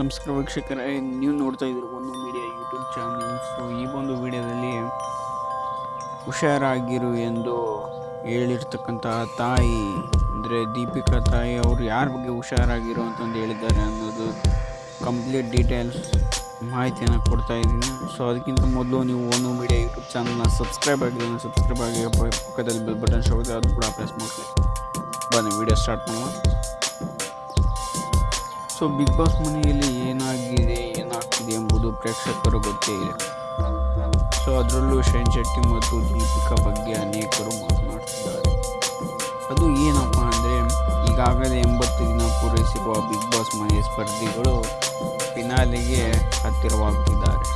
ನಮಸ್ಕಾರ ವೀಕ್ಷಕರೇ, ನೀವು ನೋಡ್ತಾ ಇದ್ದೀರಿ ಒಂದು ಮೀಡಿಯಾ ಯೂಟ್ಯೂಬ್ ಚಾನಲ್. ಸೊ ಈ ಒಂದು ವಿಡಿಯೋದಲ್ಲಿ ಹುಷಾರಾಗಿರು ಎಂದು ಹೇಳಿರ್ತಕ್ಕಂತಹ ತಾಯಿ, ಅಂದರೆ ದೀಪಿಕಾ ತಾಯಿ, ಅವರು ಯಾರ ಬಗ್ಗೆ ಹುಷಾರಾಗಿರು ಅಂತಂದು ಹೇಳಿದ್ದಾರೆ ಅನ್ನೋದು ಕಂಪ್ಲೀಟ್ ಡೀಟೇಲ್ಸ್ ಮಾಹಿತಿಯನ್ನು ಕೊಡ್ತಾ ಇದ್ದೀನಿ. ಸೊ ಅದಕ್ಕಿಂತ ಮೊದಲು ನೀವು ಒಂದು ಮೀಡಿಯಾ ಯೂಟ್ಯೂಬ್ ಚಾನಲ್ನ ಸಬ್ಸ್ಕ್ರೈಬ್ ಆಗಿದೆ ಸಬ್ಸ್ಕ್ರೈಬ್ ಆಗಿ ಪಕ್ಕದಲ್ಲಿ ಬೆಲ್ ಬಟನ್ ಶೋ ಅದು ಕೂಡ ಪ್ರೆಸ್ ಮಾಡಿ ಬನ್ನಿ, ವಿಡಿಯೋ ಸ್ಟಾರ್ಟ್ ಮಾಡೋಣ. ಸೊ ಬಿಗ್ ಬಾಸ್ ಮನೆಯಲ್ಲಿ ಏನಾಗಿದೆ, ಏನಾಗ್ತಿದೆ ಎಂಬುದು ಪ್ರೇಕ್ಷಕರು ಗೊತ್ತೇ ಇದೆ ಸೊ ಅದರಲ್ಲೂ ಶೈನ್ ಶೆಟ್ಟಿ ಮತ್ತು ದೀಪಿಕಾ ಬಗ್ಗೆ ಅನೇಕರು ಮಾತನಾಡ್ತಿದ್ದಾರೆ. ಅದು ಏನಪ್ಪ ಅಂದರೆ, ಈಗಾಗಲೇ ಎಂಬತ್ತು ದಿನ ಪೂರೈಸಿರುವ ಬಿಗ್ ಬಾಸ್ ಮನೆಯ ಸ್ಪರ್ಧಿಗಳು ಫಿನಾಲಿಗೆ ಹತ್ತಿರವಾಗುತ್ತಿದ್ದಾರೆ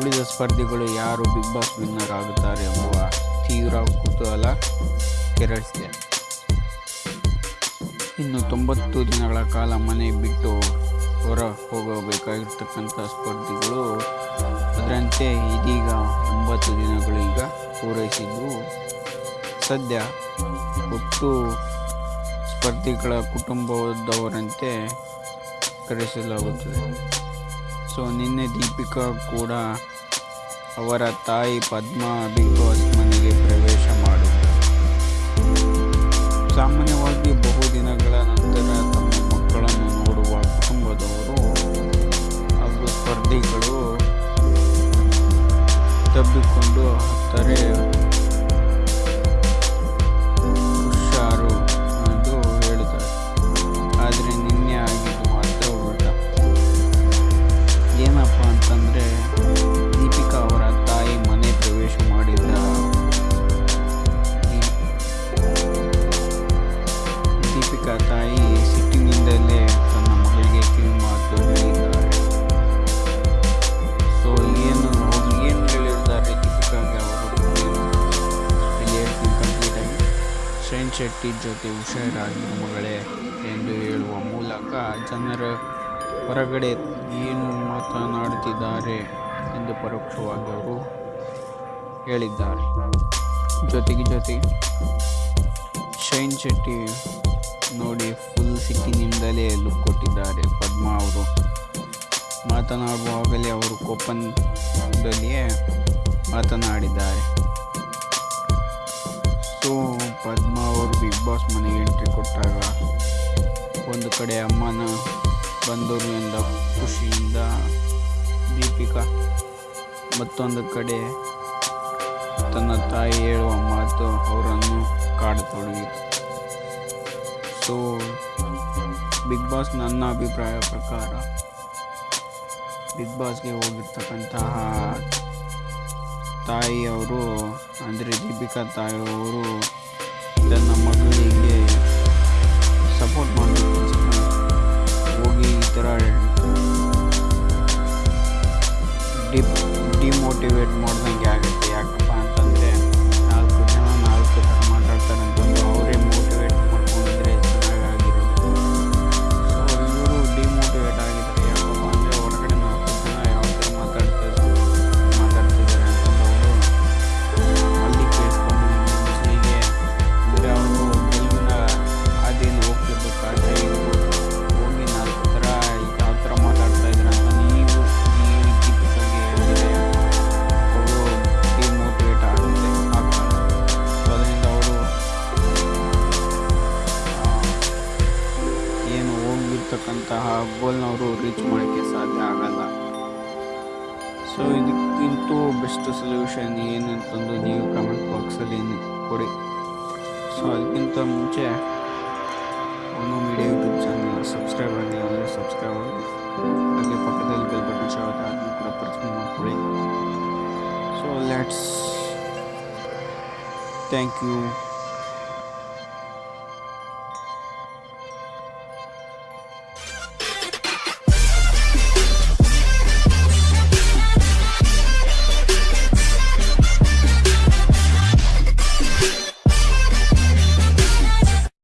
ಉಳಿದ ಸ್ಪರ್ಧಿಗಳು ಯಾರು ಬಿಗ್ ಬಾಸ್ ವಿನ್ನರ್ ಆಗುತ್ತಾರೆ ಎಂಬ ತೀವ್ರ ಕುತೂಹಲ ಕೆರಳಿಸಿದೆ. ಇನ್ನು ತೊಂಬತ್ತು ದಿನಗಳ ಕಾಲ ಮನೆ ಬಿಟ್ಟು ಹೊರ ಹೋಗಬೇಕಾಗಿರ್ತಕ್ಕಂಥ ಸ್ಪರ್ಧಿಗಳು ಅದರಂತೆ ಇದೀಗ ಒಂಬತ್ತು ದಿನಗಳು ಈಗ ಪೂರೈಸಿದ್ದು. ಸದ್ಯ ಒಟ್ಟು ಸ್ಪರ್ಧಿಗಳ ಕುಟುಂಬದವರಂತೆ ಕರೆಸಲಾಗುತ್ತದೆ. ಸೊ, ನಿನ್ನೆ ದೀಪಿಕಾ ಕೂಡ ಅವರ ತಾಯಿ ಪದ್ಮಾ ಬಿಗ್ ಬಾಸ್ ಮನೆಗೆ ಪ್ರವೇಶ ಮಾಡುತ್ತಾರೆ ಸಾಮಾನ್ಯವಾಗಿ ತಬ್ಬಿಕೊಂಡು ಹತ್ತರೆ. ಶೆಟ್ಟಿ ಜೊತೆ ಹುಷಾರಾಗಿ ಮಗಳೇ ಎಂದು ಹೇಳುವ ಮೂಲಕ ಜನರ ಹೊರಗಡೆ ಏನು ಮಾತನಾಡುತ್ತಿದ್ದಾರೆ ಎಂದು ಪರೋಕ್ಷವಾಗಿ ಅವರು ಹೇಳಿದ್ದಾರೆ. ಜೊತೆಗೆ ಜೊತೆಗೆ ಶೈನ್ ಶೆಟ್ಟಿ ನೋಡಿ ಫುಲ್ ಸಿಟ್ಟಿನಿಂದಲೇ ಲುಕ್ ಕೊಟ್ಟಿದ್ದಾರೆ. ಪದ್ಮಾ ಅವರು ಮಾತನಾಡುವಾಗಲೇ ಅವರು ಕೋಪನದಲ್ಲಿಯೇ ಮಾತನಾಡಿದ್ದಾರೆ. ಸೊ ಪದ್ಮಾ ಬಿಗ್ ಬಾಸ್ ಮನೆಗೆ ಎಂಟ್ರಿ ಕೊಟ್ಟಾಗ ಒಂದು ಕಡೆ ಅಮ್ಮನ ಬಂದರು ಎಂದ ಖುಷಿಯಿಂದ ದೀಪಿಕಾ, ಮತ್ತೊಂದು ಕಡೆ ತನ್ನ ತಾಯಿ ಹೇಳುವ ಮಾತು ಅವರನ್ನು ಕಾಡತೊಡಗಿತು. ಸೊ ಬಿಗ್ ಬಾಸ್ ನನ್ನ ಅಭಿಪ್ರಾಯ ಪ್ರಕಾರ ಬಿಗ್ ಬಾಸ್ಗೆ ಹೋಗಿರ್ತಕ್ಕಂತಹ ತಾಯಿಯವರು, ಅಂದರೆ ದೀಪಿಕಾ ತಾಯಿಯವರು, ತನ್ನ ಮಗಳಿಗೆ motivate more than ಹೋಗಿರ್ತಕ್ಕಂತಹ ಗೋಲ್ನವರು ರೀಚ್ ಮಾಡೋಕ್ಕೆ ಸಾಧ್ಯ ಆಗಲ್ಲ. ಸೊ ಇದಕ್ಕಿಂತೂ ಬೆಸ್ಟ್ ಸೊಲ್ಯೂಷನ್ ಏನಂತಂದು ನೀವು ಕಮೆಂಟ್ ಬಾಕ್ಸಲ್ಲಿ ಕೊಡಿ. ಸೊ ಅದಕ್ಕಿಂತ ಮುಂಚೆ ಒಂದು ಮೀಡಿಯಾ ಯೂಟ್ಯೂಬ್ ಚಾನಲ್ ಸಬ್ಸ್ಕ್ರೈಬ್ ಆಗಿಲ್ಲ ಅಂದರೆ ಸಬ್ಸ್ಕ್ರೈಬ್ ಆಗಿ ಹಾಗೆ ಪಕ್ಕದಲ್ಲಿ ಬೆಲ್ ಬಟನ್ ಶಾವತ್ತೆ ಅದನ್ನು ಕೂಡ ಪ್ರೆಸ್ ಮಾಡಿಕೊಡಿ. So let's thank you